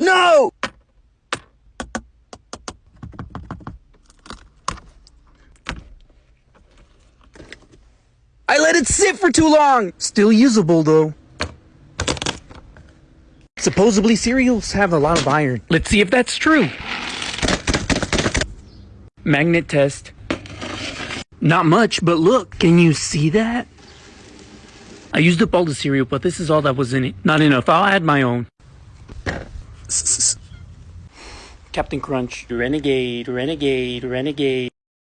No! I let it sit for too long! Still usable though. Supposedly cereals have a lot of iron. Let's see if that's true. Magnet test. Not much, but look, can you see that? I used up all the cereal, but this is all that was in it. Not enough. I'll add my own. Captain Crunch. Renegade, renegade, renegade.